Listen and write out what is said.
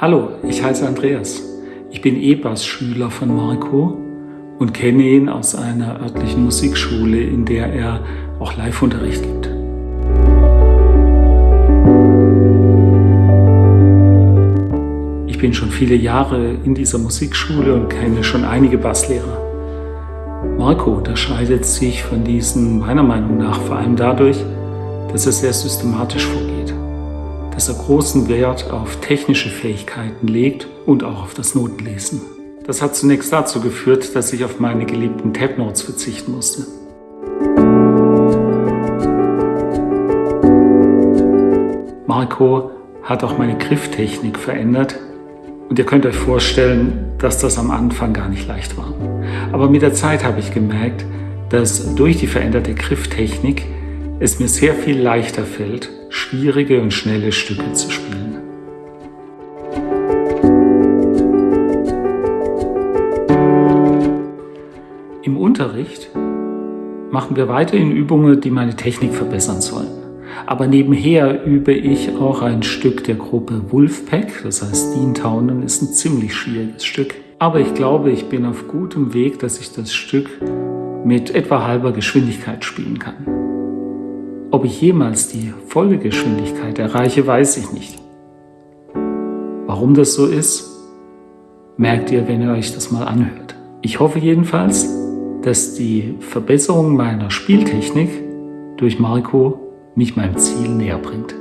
Hallo, ich heiße Andreas. Ich bin E-Bass-Schüler von Marco und kenne ihn aus einer örtlichen Musikschule, in der er auch Live-Unterricht gibt. Ich bin schon viele Jahre in dieser Musikschule und kenne schon einige Basslehrer. Marco unterscheidet sich von diesen meiner Meinung nach vor allem dadurch, dass er sehr systematisch vorgeht, dass er großen Wert auf technische Fähigkeiten legt und auch auf das Notenlesen. Das hat zunächst dazu geführt, dass ich auf meine geliebten Tab Notes verzichten musste. Marco hat auch meine Grifftechnik verändert und ihr könnt euch vorstellen, dass das am Anfang gar nicht leicht war. Aber mit der Zeit habe ich gemerkt, dass durch die veränderte Grifftechnik es mir sehr viel leichter fällt, schwierige und schnelle Stücke zu spielen. Im Unterricht machen wir weiterhin Übungen, die meine Technik verbessern sollen. Aber nebenher übe ich auch ein Stück der Gruppe Wolfpack, das heißt Dean Town, ist ein ziemlich schwieriges Stück. Aber ich glaube, ich bin auf gutem Weg, dass ich das Stück mit etwa halber Geschwindigkeit spielen kann. Ob ich jemals die volle Geschwindigkeit erreiche, weiß ich nicht. Warum das so ist, merkt ihr, wenn ihr euch das mal anhört. Ich hoffe jedenfalls, dass die Verbesserung meiner Spieltechnik durch Marco mich meinem Ziel näher bringt.